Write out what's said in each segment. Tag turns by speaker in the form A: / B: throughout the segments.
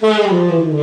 A: Thank you.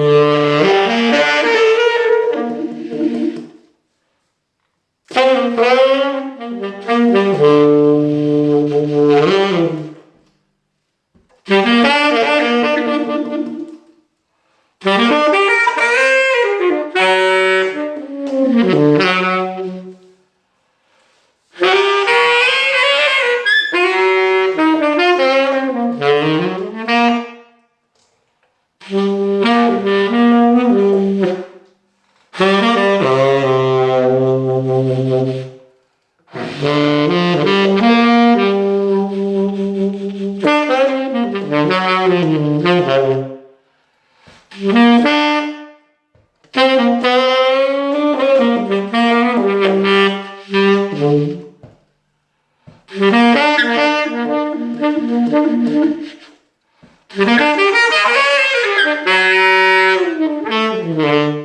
A: Thank you.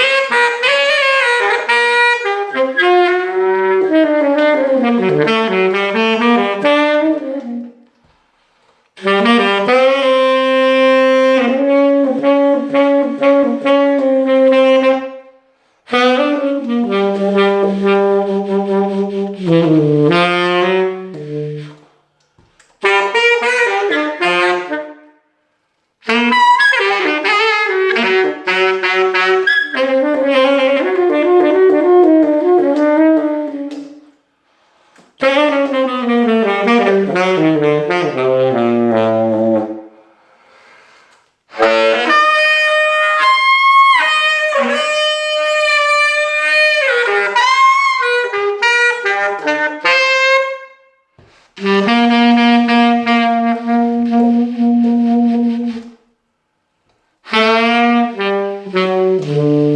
A: Mm-hmm. Música